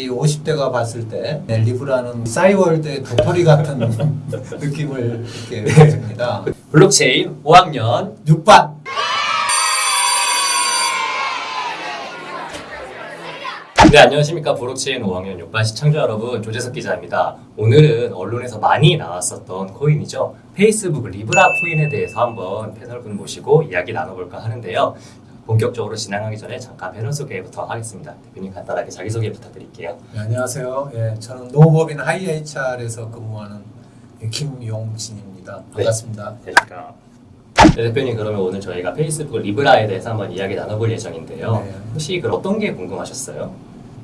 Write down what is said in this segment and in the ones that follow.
우리 50대가 봤을 때 네, 리브라는 싸이월드의 도토리 같은 느낌을 이렇게 가집니다. 블록체인 5학년 6반! 네 안녕하십니까. 블록체인 5학년 6반 시청자 여러분 조재석 기자입니다. 오늘은 언론에서 많이 나왔었던 코인이죠. 페이스북 리브라 코인에 대해서 한번 패널분 모시고 이야기 나눠볼까 하는데요 본격적으로 진행하기 전에 잠깐 패널 소개부터 하겠습니다 대표님 간단하게 자기소개 부탁드릴게요 네, 안녕하세요. 예, 저는 노무법인 하이HR에서 근무하는 김용진입니다. 반갑습니다. 대표가 네, 대표님 그러면 오늘 저희가 페이스북 리브라에 대해서 한번 이야기 나눠볼 예정인데요 네. 혹시 그 어떤 게 궁금하셨어요?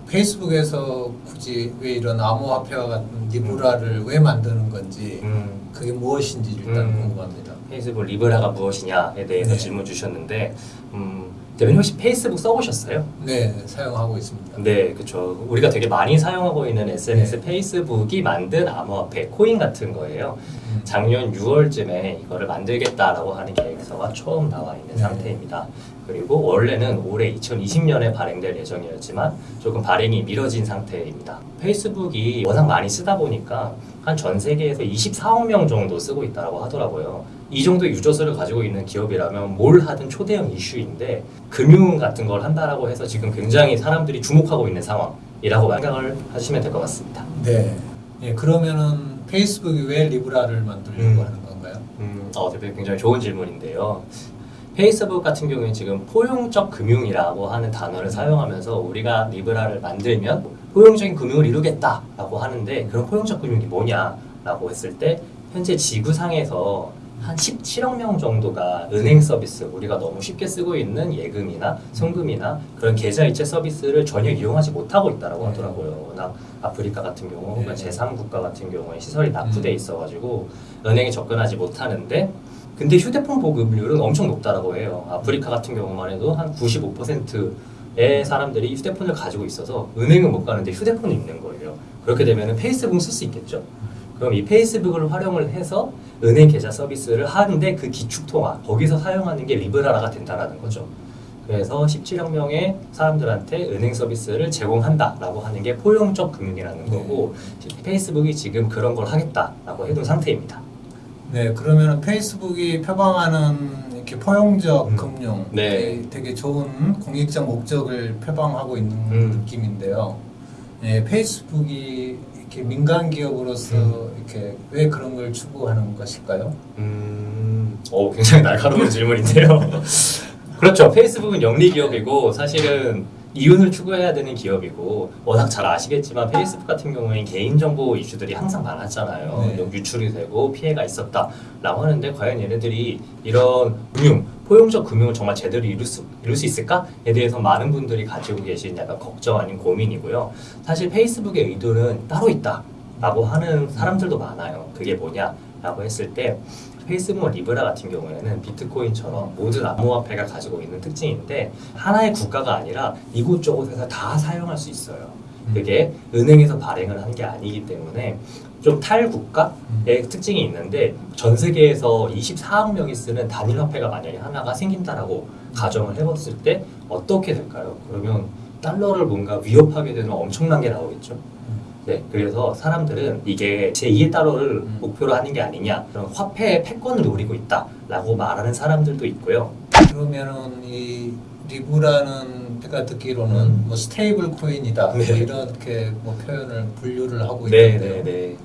페이스북에서 굳이 왜 이런 암호화폐와 같은 리브라를 왜 만드는 건지 음, 그게 무엇인지 일단 음. 궁금합니다. 페이스북 리브라가 무엇이냐에 대해서 네. 질문 주셨는데 음, 대표님 혹시 페이스북 써보셨어요? 네, 사용하고 있습니다. 네, 그렇죠. 우리가 되게 많이 사용하고 있는 SNS 페이스북이 만든 암호화폐 코인 같은 거예요. 음. 작년 6월쯤에 이거를 만들겠다라고 하는 계획서가 처음 나와 있는 네. 상태입니다. 그리고 원래는 올해 2020년에 발행될 예정이었지만 조금 발행이 미뤄진 상태입니다. 페이스북이 워낙 많이 쓰다 보니까 한 전 세계에서 24억 명 정도 쓰고 있다고 하더라고요. 이 정도 유저수를 가지고 있는 기업이라면 뭘 하든 초대형 이슈인데 금융 같은 걸 한다라고 해서 지금 굉장히 사람들이 주목하고 있는 상황이라고 생각을 하시면 될 것 같습니다. 네. 예, 그러면은 페이스북이 왜 리브라를 만들려고 음. 하는 건가요? 음, 어, 대표님 굉장히 좋은 질문인데요. 페이스북 같은 경우에 지금 포용적 금융이라고 하는 단어를 사용하면서 우리가 리브라를 만들면 포용적인 금융을 이루겠다라고 하는데 그런 포용적 금융이 뭐냐라고 했을 때 현재 지구상에서 한 17억 명 정도가 은행 서비스 우리가 너무 쉽게 쓰고 있는 예금이나 송금이나 그런 계좌이체 서비스를 전혀 이용하지 못하고 있다라고 네. 하더라고요. 워낙 아프리카 같은 경우 네. 제3국가 같은 경우에 시설이 낙후돼 음. 있어가지고 은행에 접근하지 못하는데 근데 휴대폰 보급률은 엄청 높다라고 해요. 아프리카 같은 경우만 해도 한 95%의 사람들이 휴대폰을 가지고 있어서 은행은 못 가는데 휴대폰이 있는 거예요. 그렇게 되면 페이스북 쓸수 있겠죠. 그럼 이 페이스북을 활용을 해서 은행 계좌 서비스를 하는데 그 기축 통화 거기서 사용하는 게 리브라가 된다라는 거죠. 그래서 17억 명의 사람들한테 은행 서비스를 제공한다라고 하는 게 포용적 금융이라는 네. 거고 페이스북이 지금 그런 걸 하겠다라고 해둔 상태입니다. 네, 그러면 페이스북이 표방하는 이렇게 포용적 음. 금융, 네. 되게, 되게 좋은 공익적 목적을 표방하고 있는 음. 느낌인데요. 네, 페이스북이 이렇게 민간 기업으로서 음. 이렇게 왜 그런 걸 추구하는 것일까요? 음, 오, 굉장히 날카로운 질문인데요. 그렇죠. 페이스북은 영리 기업이고 사실은 이윤을 추구해야 되는 기업이고 워낙 잘 아시겠지만 페이스북 같은 경우에는 개인정보 이슈들이 항상 많았잖아요. 네. 유출이 되고 피해가 있었다라고 하는데 과연 얘네들이 이런 금융, 포용적 금융을 정말 제대로 이룰 수, 이룰 수 있을까에 대해서 많은 분들이 가지고 계신 약간 걱정 아닌 고민이고요. 사실 페이스북의 의도는 따로 있다 라고 하는 사람들도 많아요. 그게 뭐냐라고 했을 때 페이스북 리브라 같은 경우에는 비트코인처럼 모든 암호화폐가 가지고 있는 특징인데 하나의 국가가 아니라 이곳저곳에서 다 사용할 수 있어요. 그게 은행에서 발행을 한 게 아니기 때문에 좀 탈국가의 특징이 있는데 전 세계에서 24억 명이 쓰는 단일 화폐가 만약에 하나가 생긴다라고 가정을 해봤을 때 어떻게 될까요? 그러면 달러를 뭔가 위협하게 되는 엄청난 게 나오겠죠. 네, 그래서 사람들은 이게 제2의 달러를 음. 목표로 하는 게 아니냐, 그런 화폐의 패권을 노리고 있다라고 말하는 사람들도 있고요. 그러면은 이 리브라는 제가 듣기로는 음. 뭐 stable coin이다 네. 뭐 이렇게 뭐 표현을 분류를 하고 네, 있는데요. 네, 네.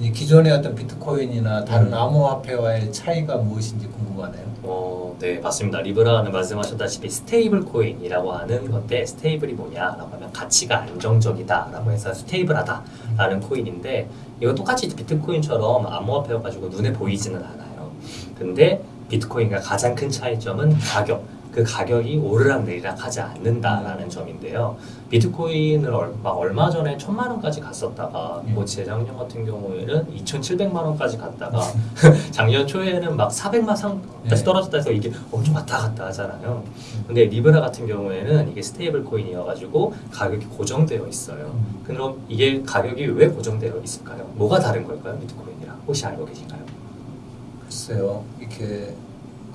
이 기존의 어떤 비트코인이나 다른 음. 암호화폐와의 차이가 무엇인지 궁금하네요. 어, 네, 맞습니다. 리브라는 말씀하셨다시피 stable coin이라고 하는 건데 stable이 뭐냐라고 하면 가치가 안정적이다라고 해서 stable하다라는 코인인데 이거 똑같이 비트코인처럼 암호화폐여 가지고 눈에 보이지는 않아요. 근데 비트코인과 가장 큰 차이점은 가격. 그 가격이 오르락내리락 하지 않는다라는 점인데요. 비트코인을 얼, 막 얼마 전에 천만 원까지 갔었다가 음. 뭐 재작년 같은 경우에는 2,700만 원까지 갔다가 작년 초에는 막 400만 선까지 네. 떨어졌다 해서 이게 엄청 왔다 갔다 하잖아요. 근데 리브라 같은 경우에는 이게 stable coin이어가지고 가격이 고정되어 있어요. 그럼 이게 가격이 왜 고정되어 있을까요? 뭐가 다른 걸까요? 비트코인이랑 혹시 알고 계신가요? 글쎄요, 이렇게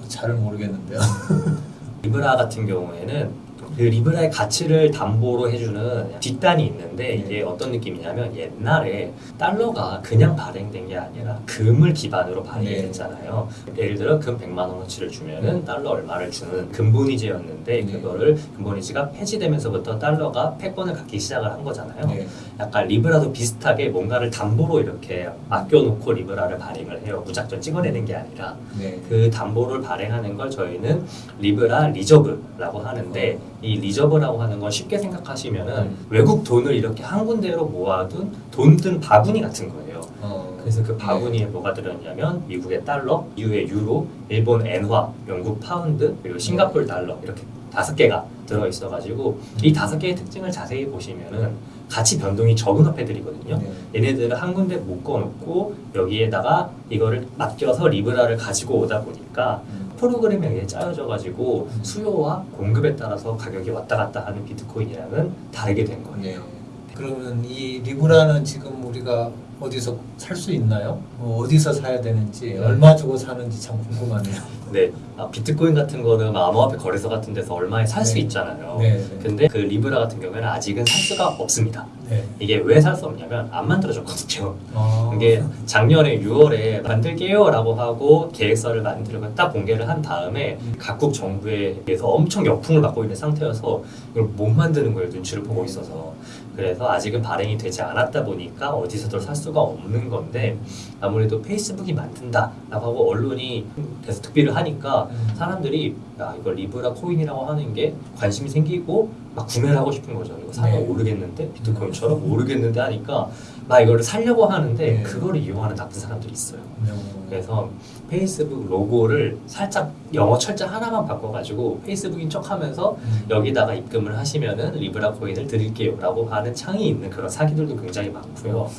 잘 모르겠는데요. 리브라 같은 경우에는 그 리브라의 가치를 담보로 해주는 뒷단이 있는데 이게 어떤 느낌이냐면 옛날에 달러가 그냥 발행된 게 아니라 금을 기반으로 발행이 네. 됐잖아요. 예를 들어 금 100만 원어치를 주면은 달러 얼마를 주는 금본위제였는데 네. 그거를 금본위제가 폐지되면서부터 달러가 패권을 갖기 시작을 한 거잖아요. 네. 약간 리브라도 비슷하게 뭔가를 담보로 이렇게 아껴놓고 리브라를 발행을 해요. 무작정 찍어내는 게 아니라 네. 그 담보를 발행하는 걸 저희는 리브라 reserve라고 하는데 이 reserve라고 하는 건 쉽게 생각하시면은 음. 외국 돈을 이렇게 한 군데로 모아둔 돈 든 바구니 같은 거예요. 어, 그래서 그 바구니에 뭐가 들어있냐면 미국의 달러, EU의 유로, 일본 엔화, 영국 파운드, 그리고 싱가폴 달러 이렇게 다섯 개가 들어 있어가지고 이 다섯 개의 특징을 자세히 보시면은 가치 변동이 적은 화폐들이거든요. 네. 얘네들을 한 군데 묶어놓고 여기에다가 이거를 맡겨서 리브라를 가지고 오다 보니까 음. 프로그램에 의해 짜여져가지고 수요와 공급에 따라서 가격이 왔다 갔다 하는 비트코인이랑은 다르게 된 거예요. 네. 그러면 이 리브라는 지금 우리가 어디서 살 수 있나요? 뭐 어디서 사야 되는지 네. 얼마 주고 사는지 참 궁금하네요. 네, 아, 비트코인 같은 거는 막 암호화폐 거래소 같은 데서 얼마에 살수 네. 있잖아요. 네, 네. 근데 그 리브라 같은 경우에는 아직은 살 수가 없습니다. 네. 이게 왜 살 수 없냐면 안 만들어졌거든요. 어, 이게 작년에 6월에 만들게요라고 하고 계획서를 만들고 딱 공개를 한 다음에 음. 각국 정부에 대해서 엄청 역풍을 받고 있는 상태여서 이걸 못 만드는 거예요 눈치를 보고 있어서 그래서 아직은 발행이 되지 않았다 보니까 어디서도 살 수가 없는 건데 아무래도 페이스북이 만든다라고 하고 언론이 특필을 하니까 음. 사람들이 야 이거 리브라 코인이라고 하는 게 관심이 생기고 막 구매를 하고 싶은 거죠 이거 사면 네. 오르겠는데 비트코인처럼 오르겠는데 하니까 막 이거를 살려고 하는데 네. 그거를 이용하는 나쁜 사람들이 있어요. 어, 그래서 페이스북 로고를 살짝 영어 철자 하나만 바꿔가지고 페이스북인 척하면서 음. 여기다가 입금을 하시면은 리브라 코인을 드릴게요라고 하는 창이 있는 그런 사기들도 굉장히 많고요.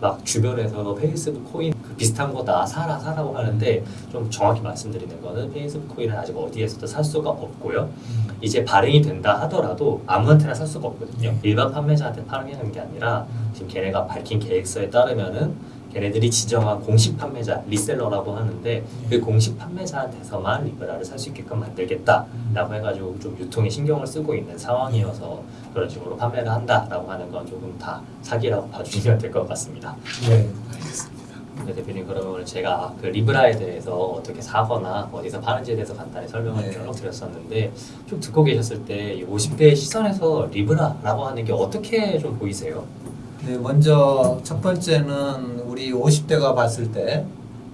막 주변에서 페이스북 코인 그 비슷한 거 다 사라 사라고 하는데 좀 정확히 말씀드리는 거는 페이스북 코인은 아직 어디에서도 살 수가 없고요. 음. 이제 발행이 된다 하더라도 아무한테나 살 수가 없거든요. 네. 일반 판매자한테 파는 게 아니라 음. 지금 걔네가 밝힌 계획서에 따르면은 걔네들이 지정한 공식 판매자 reseller라고 하는데 그 공식 판매자한테서만 리브라를 살 수 있게끔 만들겠다라고 해가지고 좀 유통에 신경을 쓰고 있는 상황이어서 그런 식으로 판매를 한다라고 하는 건 조금 다 사기라고 봐주시면 될 것 같습니다. 네, 알겠습니다. 네, 대표님 그러면 오늘 제가 그 리브라에 대해서 어떻게 사거나 어디서 파는지에 대해서 간단히 설명을 네. 쭉 드렸었는데 쭉 듣고 계셨을 때 50대의 시선에서 리브라라고 하는 게 어떻게 좀 보이세요? 네, 먼저 첫 번째는 우리 50대가 봤을 때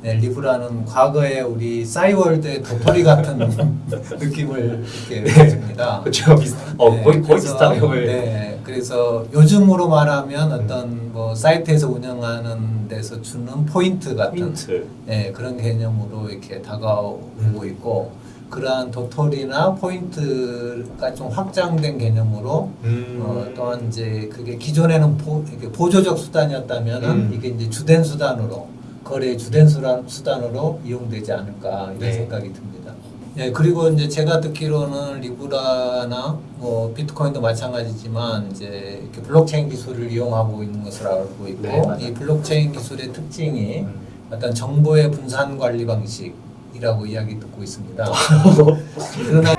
네, 리브라는 과거에 우리 싸이월드의 도토리 같은 느낌을 이렇게 보여줍니다. 그렇죠, 비슷. 어 네, 거의 거의 걸. 네, 그래서 요즘으로 말하면 어떤 뭐 사이트에서 운영하는 데서 주는 포인트 같은 포인트. 네, 그런 개념으로 이렇게 다가오고 음. 있고 그러한 도토리나 포인트가 좀 확장된 개념으로 음. 어, 또한 이제 그게 기존에는 보, 보조적 수단이었다면은 음. 이게 이제 주된 수단으로 거래의 주된 수단, 수단으로 이용되지 않을까 이런 네. 생각이 듭니다. 예, 그리고 이제 제가 듣기로는 리브라나 뭐 비트코인도 마찬가지지만 이제 이렇게 블록체인 기술을 이용하고 있는 것으로 알고 있고 네. 이 블록체인 기술의 특징이 음. 어떤 정보의 분산 관리 방식 이라고 이야기 듣고 있습니다. 그러나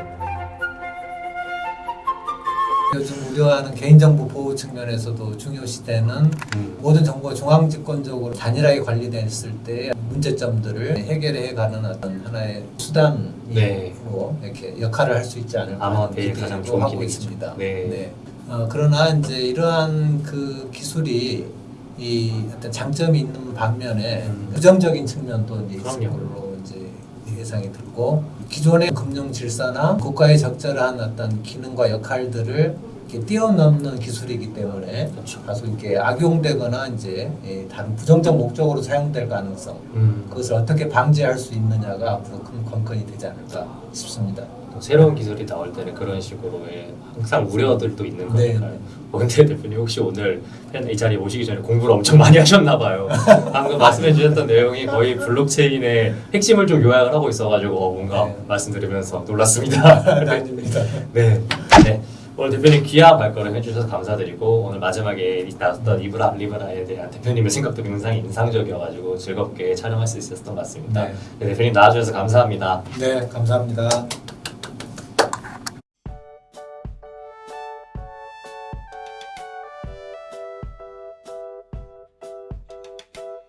요즘 우려하는 개인정보 보호 측면에서도 중요시되는 음. 모든 정보가 중앙집권적으로 단일하게 관리됐을 때 문제점들을 해결해 가는 어떤 하나의 수단으로 네. 이렇게 역할을 할 수 있지 않을까 아마 기대도 가장 좋은 하고. 있습니다. 네. 어, 그러나 이제 이러한 그 기술이 이 어떤 장점이 있는 반면에 음. 부정적인 측면도 이제 있을. 걸로 예상이 들고 기존의 금융 질서나 국가의 적절한 어떤 기능과 역할들을 뛰어넘는 기술이기 때문에 그렇죠. 다소 이렇게 악용되거나 이제 예, 다른 부정적 목적으로 사용될 가능성 음. 그것을 어떻게 방지할 수 있느냐가 앞으로 큰 관건이 되지 않을까 싶습니다. 또 새로운 기술이 나올 때는 그런 식으로의 항상 우려들도 있는 네. 거니까요. 어, 근데 대표님 혹시 오늘 이 자리에 오시기 전에 공부를 엄청 많이 하셨나 봐요. 방금 말씀해 주셨던 내용이 거의 블록체인의 핵심을 좀 요약을 하고 있어가지고 어, 뭔가 네. 말씀 들으면서 놀랐습니다. 아닙니다. 네. 네. 오늘 대표님 귀한 발걸음 해주셔서 감사드리고 오늘 마지막에 나왔던 리브라 리브라에 대한 대표님의 생각도 굉장히 인상적이어가지고 즐겁게 촬영할 수 있었던 것 같습니다. 네. 네, 대표님 나와주셔서 감사합니다. 네, 감사합니다.